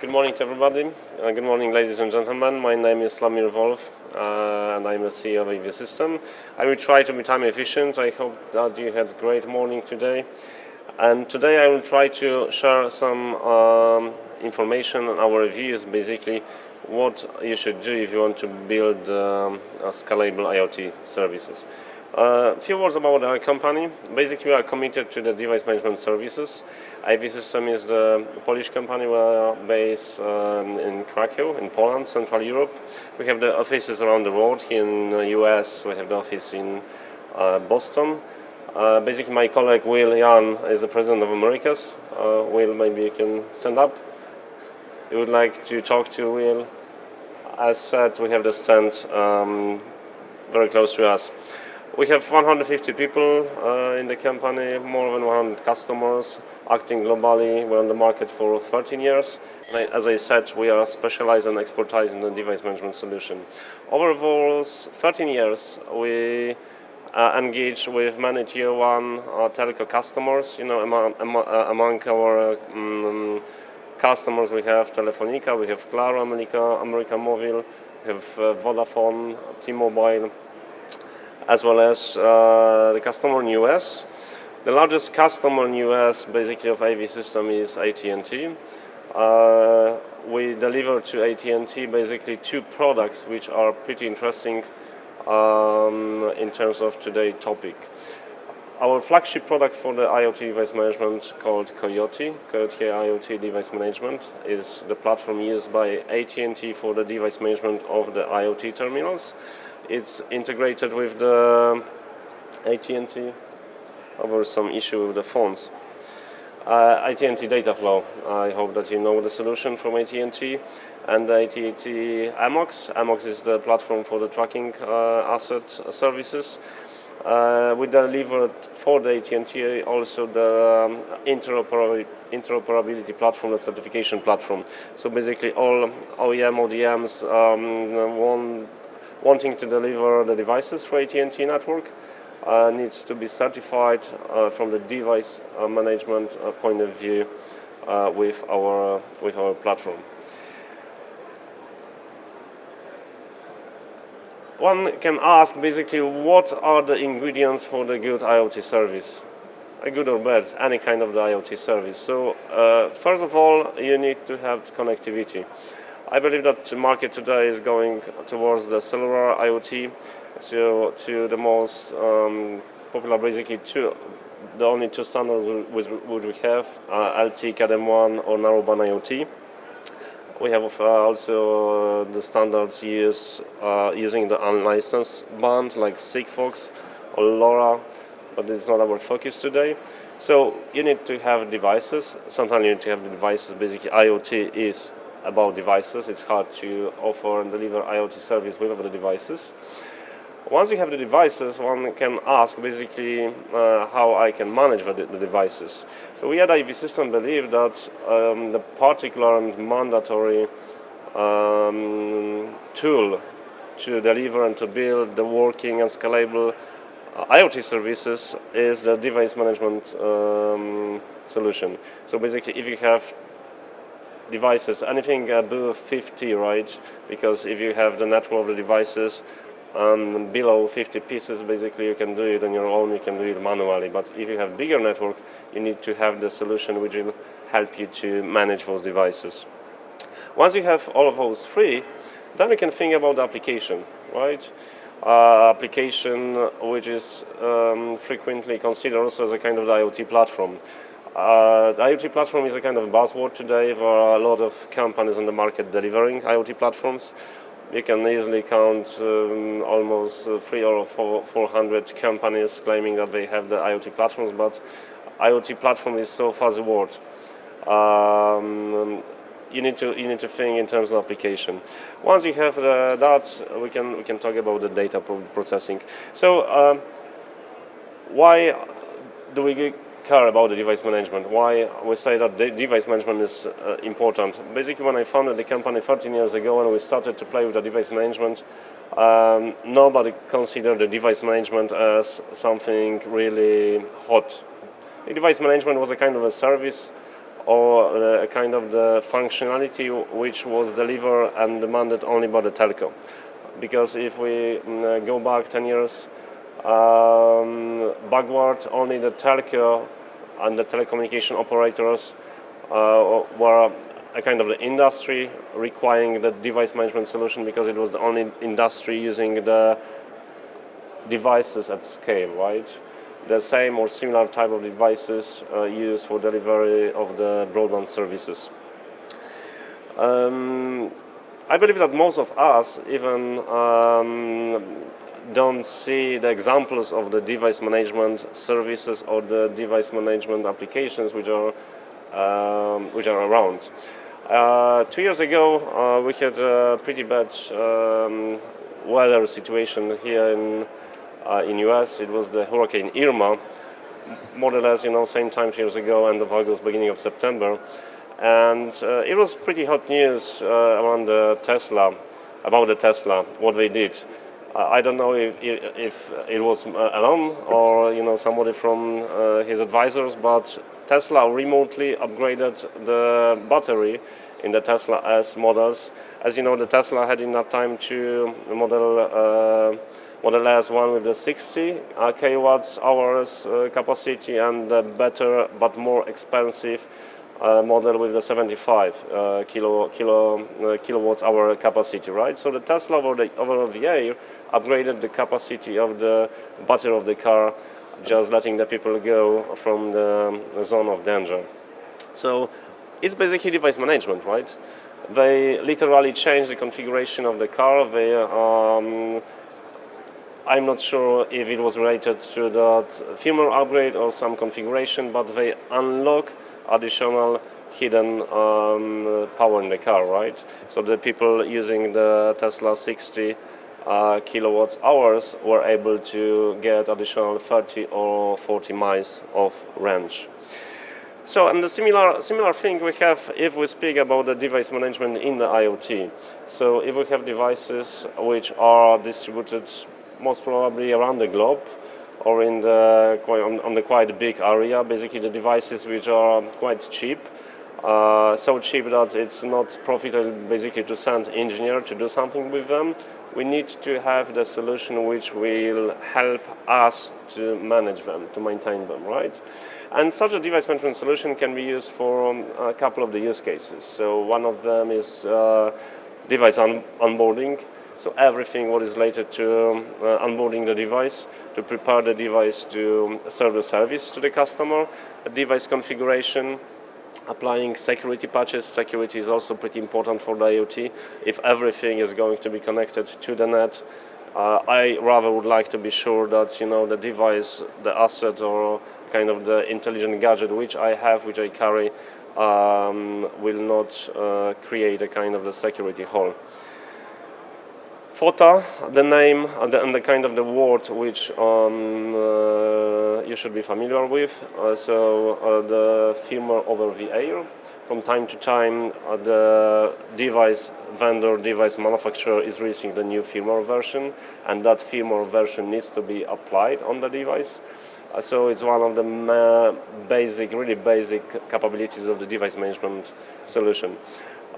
Good morning to everybody. Uh, good morning, ladies and gentlemen. My name is Slamir Wolf, uh, and I'm a CEO of AV System. I will try to be time efficient. I hope that you had a great morning today. And today I will try to share some um, information on our reviews, basically what you should do if you want to build um, scalable IoT services. A uh, few words about our company. Basically, we are committed to the device management services. AV System is the Polish company. We are based um, in Krakow, in Poland, Central Europe. We have the offices around the world. Here in the US, we have the office in uh, Boston. Uh, basically, my colleague Will Yan is the president of Americas. Uh, Will, maybe you can stand up. We would like to talk to Will. As said, we have the stand um, very close to us. We have 150 people uh, in the company, more than 100 customers, acting globally. We're on the market for 13 years. And as I said, we are specialized and expertise in the device management solution. Over those 13 years, we uh, engage with many tier one uh, telco customers. You know, among, uh, among our um, customers, we have Telefonica, we have Claro, America, America Mobile, we have uh, Vodafone, T-Mobile, as well as uh, the customer in US. The largest customer in US basically of AV system is AT&T. Uh, we deliver to AT&T basically two products which are pretty interesting um, in terms of today's topic. Our flagship product for the IoT device management called Coiote, Coiote IoT Device Management, is the platform used by AT&T for the device management of the IoT terminals. It's integrated with the AT&T. Over some issue with the phones. Uh, AT&T data flow. I hope that you know the solution from AT&T and AT&T Amox. Amox is the platform for the tracking uh, asset services. Uh, we delivered for the AT&T also the um, interoperability, platform, the certification platform. So basically all OEM, ODMs um, want wanting to deliver the devices for AT&T network uh, needs to be certified uh, from the device uh, management uh, point of view uh, with our with our platform. One can ask basically what are the ingredients for the good IoT service, a good or bad, any kind of the IoT service. So uh, first of all, you need to have connectivity. I believe that the market today is going towards the cellular IoT, so to the most um, popular, basically two, the only two standards which, we have, uh, LTE Cat-M1 or narrowband IoT. We have uh, also uh, the standards uh, using the unlicensed band like Sigfox or LoRa, but is not our focus today. So you need to have devices. Sometimes you need to have devices. Basically, IoT is about devices. It's hard to offer and deliver IoT service without the devices. Once you have the devices, one can ask basically uh, how I can manage the, the, devices. So we at AV System believe that um, the particular and mandatory um, tool to deliver and to build the working and scalable uh, IoT services is the device management um, solution. So basically if you have devices, anything above 50, right? Because if you have the network of the devices um, below 50 pieces, basically you can do it on your own, you can do it manually. But if you have bigger network, you need to have the solution which will help you to manage those devices. Once you have all of those three, then you can think about the application, right? Uh, application which is um, frequently considered also as a kind of IoT platform. Uh, the IoT platform is a kind of buzzword today. There are a lot of companies on the market delivering IoT platforms. You can easily count um, almost uh, three or four, 400 companies claiming that they have the IoT platforms, but IoT platform is so fuzzy word. Um, you need to you need to think in terms of application. Once you have the, that, we can we can talk about the data processing. So, um, why do we care about the device management. Why we say that the device management is uh, important. Basically, when I founded the company 13 years ago and we started to play with the device management, um, nobody considered the device management as something really hot. The device management was a kind of a service or uh, a kind of the functionality which was delivered and demanded only by the telco. Because if we mm, go back 10 years um, backward, only the telco and the telecommunication operators uh, were a kind of the industry requiring the device management solution because it was the only industry using the devices at scale, right? The same or similar type of devices uh, used for delivery of the broadband services. Um, I believe that most of us even um, don't see the examples of the device management services or the device management applications which are um, which are around. Uh, two years ago, uh, we had a pretty bad um, weather situation here in uh, in US. It was the Hurricane Irma, more or less, you know, same time years ago, end of August, beginning of September, and uh, it was pretty hot news uh, around the Tesla, about the Tesla, what they did. I don't know if, if it was alone or you know somebody from his advisors, but Tesla remotely upgraded the battery in the Tesla S models. As you know, the Tesla had enough time to model uh, Model S one with the 60 uh, kilowatts hours uh, capacity and the better but more expensive uh, model with the 75 uh, kilo, kilo, uh, kilowatts hour capacity, right? So the Tesla over the, over the year upgraded the capacity of the battery of the car just letting the people go from the zone of danger. So it's basically device management, right? They literally changed the configuration of the car. They, um, I'm not sure if it was related to that firmware upgrade or some configuration, but they unlock additional hidden um, power in the car, right? So the people using the Tesla 60 uh, kilowatts hours were able to get additional 30 or 40 miles of range. So, and the similar, similar thing we have if we speak about the device management in the IoT. So if we have devices which are distributed most probably around the globe or in the, on, on the quite big area, basically the devices which are quite cheap, uh, so cheap that it's not profitable basically to send engineer to do something with them we need to have the solution which will help us to manage them, to maintain them, right? And such a device management solution can be used for um, a couple of the use cases. So one of them is uh, device on onboarding. So everything what is related to um, uh, onboarding the device, to prepare the device to serve the service to the customer, device configuration, applying security patches. Security is also pretty important for the IoT. If everything is going to be connected to the net, uh, I rather would like to be sure that you know the device, the asset, or kind of the intelligent gadget which I have, which I carry, um, will not uh, create a kind of the security hole. FOTA, the name and the, and the, kind of the word which um, uh, you should be familiar with. Uh, so uh, the firmware over the air. From time to time, uh, the device vendor, device manufacturer is releasing the new firmware version, and that firmware version needs to be applied on the device. So it's one of the basic, really basic capabilities of the device management solution.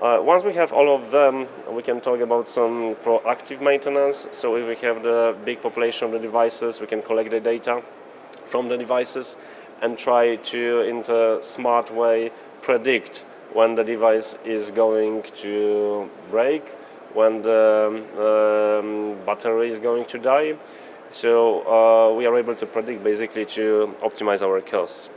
Uh, once we have all of them, we can talk about some proactive maintenance. So if we have the big population of the devices, we can collect the data from the devices and try to, in a smart way, predict when the device is going to break, when the um, battery is going to die. So uh, we are able to predict basically to optimize our costs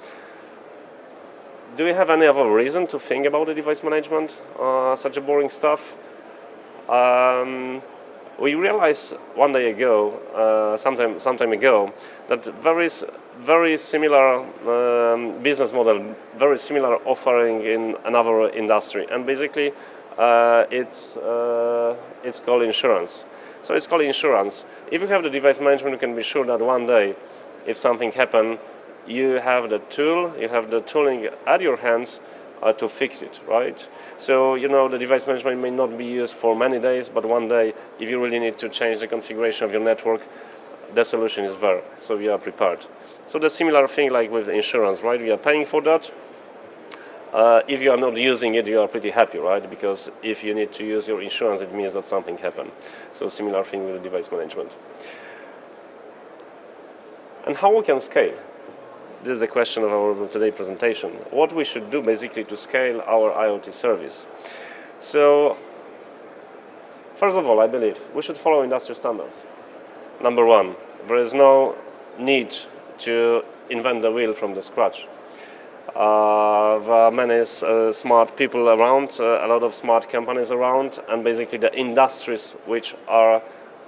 do we have any other reason to think about the device management, uh, such a boring stuff? Um, we realized one day ago, uh, sometime, sometime ago, that there is very similar um, business model, very similar offering in another industry. And basically, uh, it's, uh, it's called insurance. So it's called insurance. If you have the device management, you can be sure that one day, if something happens, you have the tool, you have the tooling at your hands uh, to fix it, right? So, you know, the device management may not be used for many days, but one day, if you really need to change the configuration of your network, the solution is there, so we are prepared. So the similar thing like with insurance, right? We are paying for that. Uh, if you are not using it, you are pretty happy, right? Because if you need to use your insurance, it means that something happened. So similar thing with device management. And how we can scale? This is the question of our today presentation. What we should do basically to scale our IoT service. So first of all, I believe we should follow industry standards. Number one, there is no need to invent the wheel from the scratch. Uh, there are many uh, smart people around, uh, a lot of smart companies around, and basically the industries which are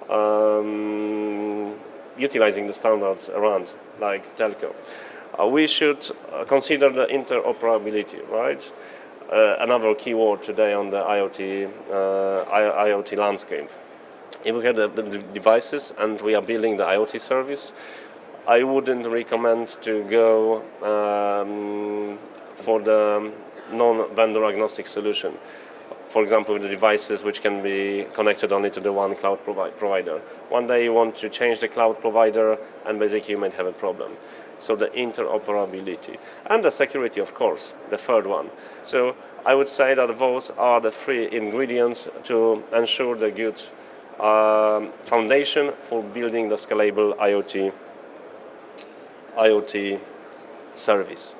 um, utilizing the standards around, like telco. Uh, we should uh, consider the interoperability, right? Uh, another keyword today on the IoT, IoT landscape. If we have the, the devices and we are building the IoT service, I wouldn't recommend to go um, for the non-vendor agnostic solution. For example, with the devices which can be connected only to the one cloud provi provider. One day you want to change the cloud provider and basically you might have a problem. So the interoperability and the security, of course, the third one. So I would say that those are the three ingredients to ensure the good um, foundation for building the scalable IoT IoT service.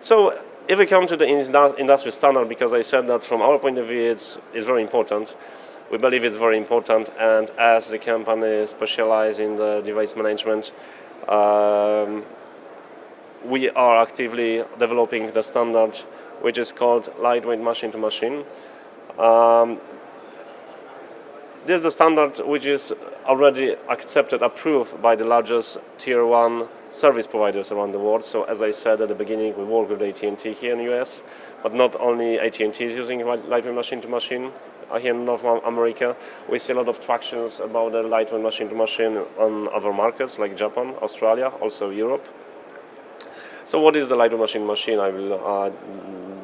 So if we come to the industry standard, because I said that from our point of view it's, it's very important, we believe it's very important and as the company specializes in the device management, um, we are actively developing the standard which is called lightweight machine-to-machine. Um, this is the standard which is already accepted, approved by the largest tier one service providers around the world. So as I said at the beginning, we work with AT&T here in the US, but not only AT&T is using lightweight machine-to-machine uh, here in North America. We see a lot of tractions about the lightweight machine-to-machine on other markets like Japan, Australia, also Europe. So what is the lightweight machine-to-machine? I will uh,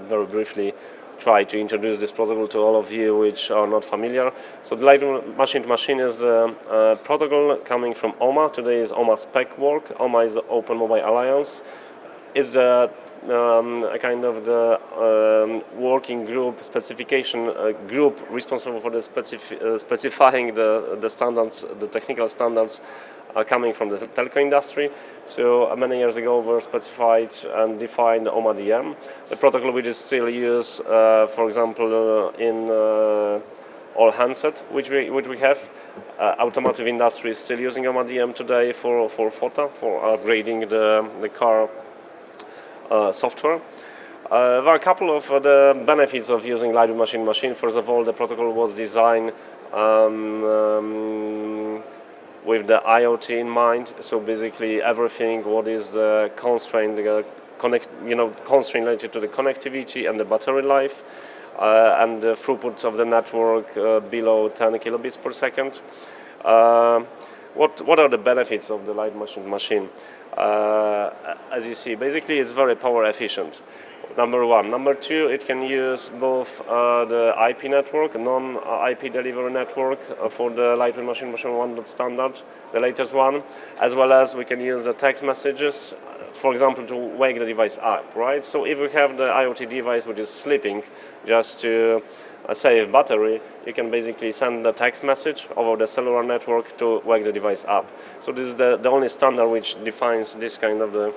very briefly try to introduce this protocol to all of you which are not familiar. So the light machine to machine is the uh, protocol coming from OMA. Today is OMA spec work. OMA is the Open Mobile Alliance. It's a, um, a kind of the um, working group specification uh, group responsible for the specif uh, specifying the, the standards, the technical standards are coming from the telco industry. So uh, many years ago were specified and defined OMA-DM, the protocol which is still used, uh, for example, uh, in uh, all handset which we which we have. Uh, automotive industry is still using OMA-DM today for for FOTA for upgrading the the car uh, software. there are a couple of the benefits of using live machine-machine. First of all, the protocol was designed um, um, with the IoT in mind. So basically everything what is the constraint, the connect, you know, constraint related to the connectivity and the battery life. Uh, and the throughput of the network uh, below 10 kilobits per second. Uh, what, what are the benefits of the light machine machine? Uh, as you see, basically it's very power efficient number one. Number two, it can use both uh, the IP network, non-IP delivery network uh, for the Lightweight Machine Machine 1 standard, the latest one, as well as we can use the text messages, for example, to wake the device up, right? So if we have the IoT device which is sleeping, just to uh, save battery, you can basically send the text message over the cellular network to wake the device up. So this is the, the only standard which defines this kind of the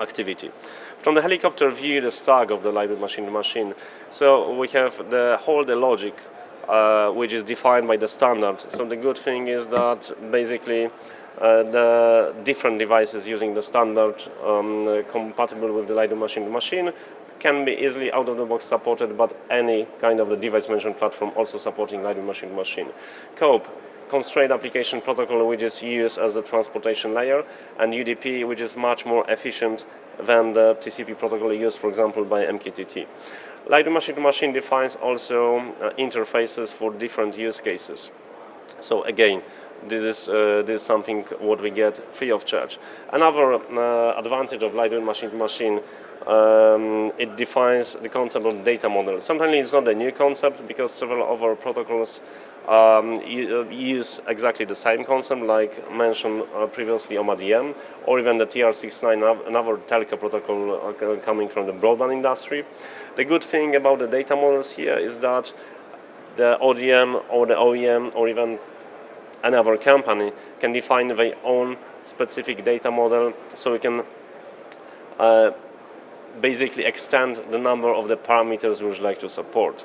activity. From the helicopter view, the stack of the lightweight machine-to-machine. So we have the whole the logic, uh, which is defined by the standard. So the good thing is that basically uh, the different devices using the standard um, compatible with the lightweight machine-to-machine can be easily out of the box supported, but any kind of the device management platform also supporting lightweight machine-to-machine. CoAP, constrained application protocol which is used as a transportation layer and UDP which is much more efficient than the TCP protocol used, for example, by MQTT. Light machine-to-machine defines also uh, interfaces for different use cases. So again, this is, uh, this is something what we get free of charge. Another uh, advantage of Lightweight machine-to-machine um, it defines the concept of data model. Sometimes it's not a new concept because several other protocols um, uh, use exactly the same concept like mentioned uh, previously OMA-DM or even the TR69, another telco protocol uh, coming from the broadband industry. The good thing about the data models here is that the ODM or the OEM or even another company can define their own specific data model so we can uh, basically extend the number of the parameters we would like to support.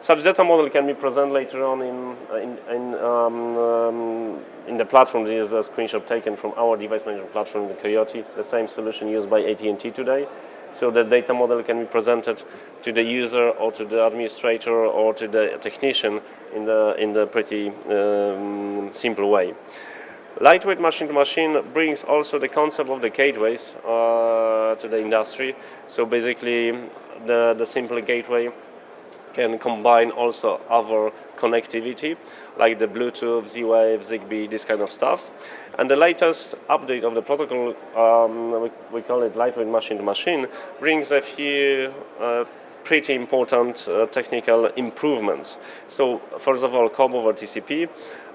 Such data model can be presented later on in, in, in, um, um, in the platform. This is a screenshot taken from our device management platform, the Coiote, the same solution used by AT&T today. So the data model can be presented to the user or to the administrator or to the technician in the, in the pretty um, simple way. Lightweight machine-to-machine -machine brings also the concept of the gateways uh, to the industry. So basically, the, the simple gateway can combine also other connectivity, like the Bluetooth, Z-Wave, Zigbee, this kind of stuff. And the latest update of the protocol, um, we, we, call it lightweight machine-to-machine, -machine, brings a few uh, pretty important uh, technical improvements. So first of all, CoAP over TCP,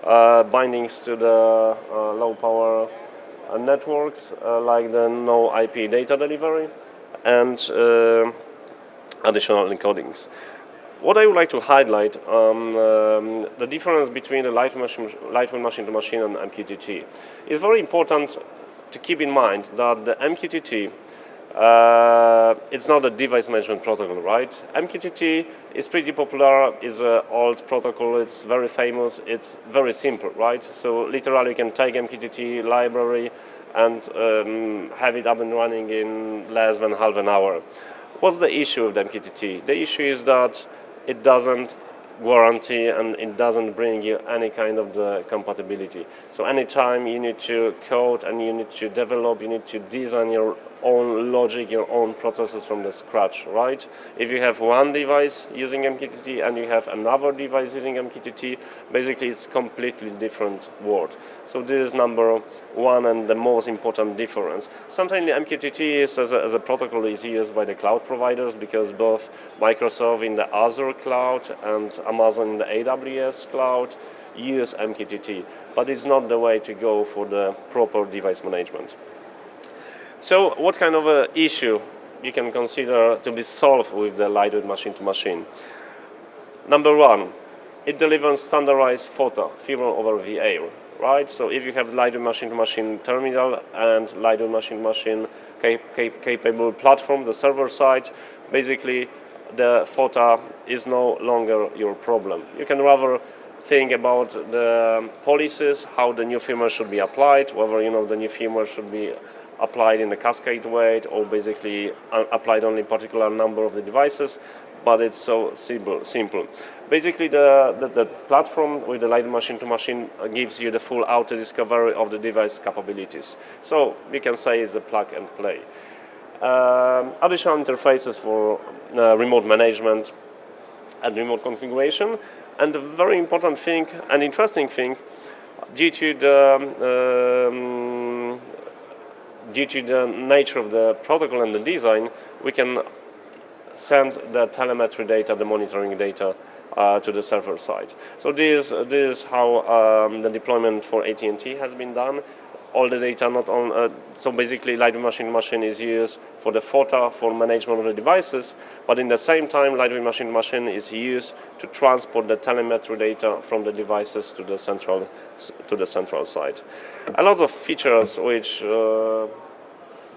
uh, bindings to the uh, low power networks like the no IP data delivery and additional encodings. What I would like to highlight um, um, the difference between the light machine, lightweight machine-to-machine -machine and MQTT. It's very important to keep in mind that the MQTT uh, it's not a device management protocol, right? MQTT is pretty popular, is an old protocol, it's very famous, it's very simple, right? So literally you can take MQTT library and um, have it up and running in less than half an hour. What's the issue with MQTT? The issue is that it doesn't guarantee and it doesn't bring you any kind of the compatibility. So anytime you need to code and you need to develop, you need to design your own logic, your own processes from the scratch, right? If you have one device using MQTT and you have another device using MQTT, basically it's completely different world. So this is number one and the most important difference. Sometimes MQTT is, as, a, as a protocol is used by the cloud providers because both Microsoft in the Azure cloud and Amazon in the AWS cloud use MQTT, but it's not the way to go for the proper device management. So what kind of a issue you can consider to be solved with the lightweight machine-to-machine? Number one, it delivers standardized FOTA, firmware over VA, right? So if you have lightweight machine-to-machine terminal and lightweight machine-to-machine cap cap capable platform, the server side, basically the FOTA is no longer your problem. You can rather think about the policies, how the new firmware should be applied, whether you know the new firmware should be applied in a cascade way or basically applied only particular number of the devices, but it's so simple. simple. Basically, the, the, the platform with the light machine-to-machine -machine gives you the full auto-discovery of the device capabilities. So we can say it's a plug and play. Um, additional interfaces for uh, remote management and remote configuration. And a very important thing and interesting thing, due to the um, due to the nature of the protocol and the design, we can send the telemetry data, the monitoring data uh, to the server side. So this, this is how um, the deployment for AT&T has been done all the data not on, uh, so basically Lightweight Machine Machine is used for the FOTA, for management of the devices, but in the same time Lightweight Machine Machine is used to transport the telemetry data from the devices to the central, to the central side. A lot of features which uh,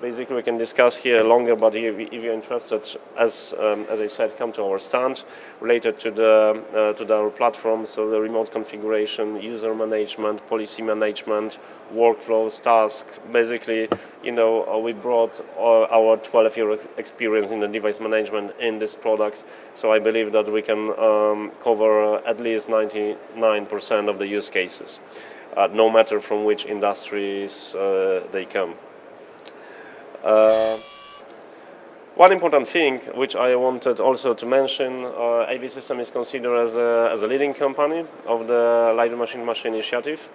basically we can discuss here longer, but if, you're interested, as um, as I said, come to our stand related to the uh, to our platform. So the remote configuration, user management, policy management, workflows, tasks. Basically, you know, uh, we brought our 12 year experience in the device management in this product. So I believe that we can um, cover at least 99% of the use cases. Uh, no matter from which industries uh, they come. Uh, one important thing which I wanted also to mention, uh, AV System is considered as a, as a leading company of the Light Machine Machine initiative.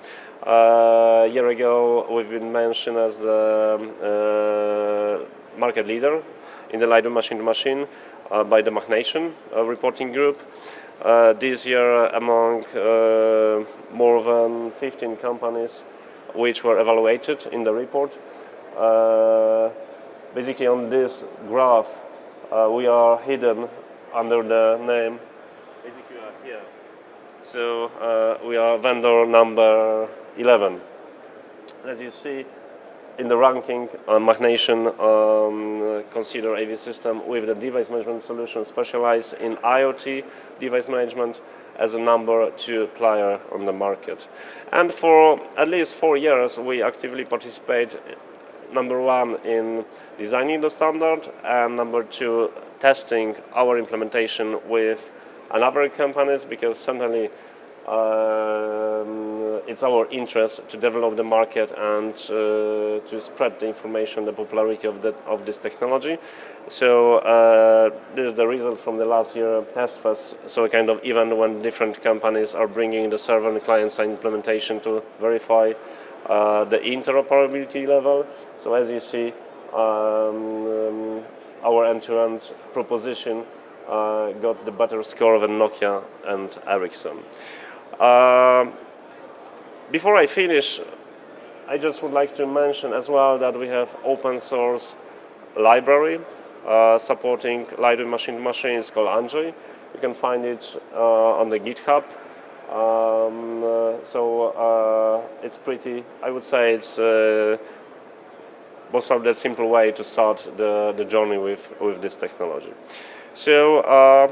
Uh, a year ago we've been mentioned as the uh, market leader in the Lightweight Machine-to-Machine uh, by the MachNation uh, reporting group. Uh, this year, among more than 15 companies which were evaluated in the report, basically on this graph, we are hidden under the name so uh, we are vendor number 11. As you see in the ranking, uh, MachNation um, consider AV system with the device management solution specialized in IoT device management as a number two player on the market. And for at least four years, we actively participate number one in designing the standard and number two testing our implementation with and other companies because certainly um, it's our interest to develop the market and uh, to spread the information, the popularity of, of this technology. So uh, this is the result from the last year test phase. So a kind of event when different companies are bringing the server and client-side implementation to verify uh, the interoperability level. So as you see, um, um, our end-to-end -end proposition uh, got the better score than Nokia and Ericsson. Uh, before I finish, I just would like to mention as well that we have open source library uh, supporting Lightweight machine machines called Anjay. You can find it uh, on the GitHub. Um, uh, so uh, it's pretty, I would say it's uh, most of the simple way to start the, the journey with, with this technology. So uh,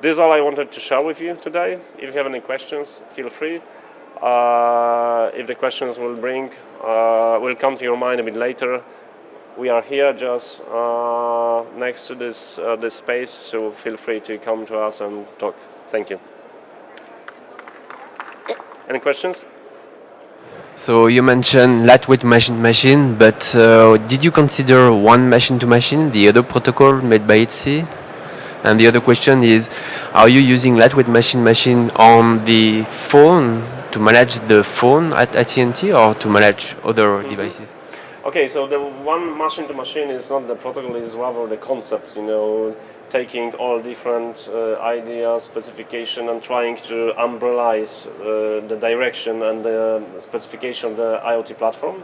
this is all I wanted to share with you today. If you have any questions, feel free. Uh, if the questions will bring, uh, will come to your mind a bit later, we are here just uh, next to this, uh, this space, so feel free to come to us and talk. Thank you. Any questions? So you mentioned lightweight machine-to-machine, but uh, did you consider one machine-to-machine, -machine, the other protocol made by ETSI? And the other question is, are you using lightweight machine-machine on the phone to manage the phone at AT&T or to manage other mm -hmm. devices? Okay, so the one machine-to-machine -machine is not the protocol, is rather the concept, you know, taking all different uh, ideas, specification, and trying to umbrellize uh, the direction and the specification of the IoT platform.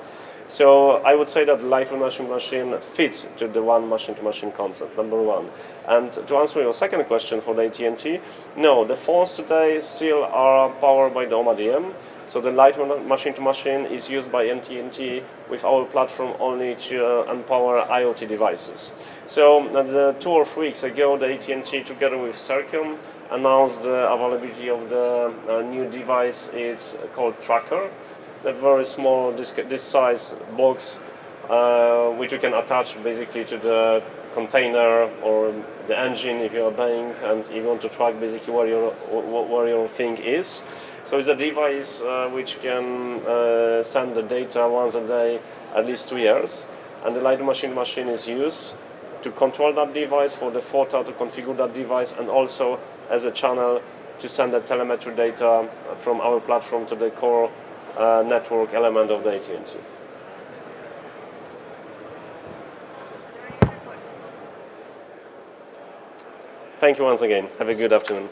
So I would say that lightweight machine-machine fits to the one machine-to-machine -machine concept, number one. And to answer your second question for the AT&T, no, the phones today still are powered by the OMA-DM. So the lightweight machine-to-machine -machine is used by AT&T with our platform only to uh, empower IoT devices. So uh, two or three weeks ago, the AT&T together with Sercomm announced the availability of the uh, new device. It's called Tracker a very small, this, this size box, uh, which you can attach basically to the container or the engine if you are buying and you want to track basically where your, where your thing is. So it's a device uh, which can uh, send the data once a day at least two years and the light machine machine is used to control that device for the FOTA to configure that device and also as a channel to send the telemetry data from our platform to the core uh, network element of the AT&T. Thank you once again. Have a good afternoon.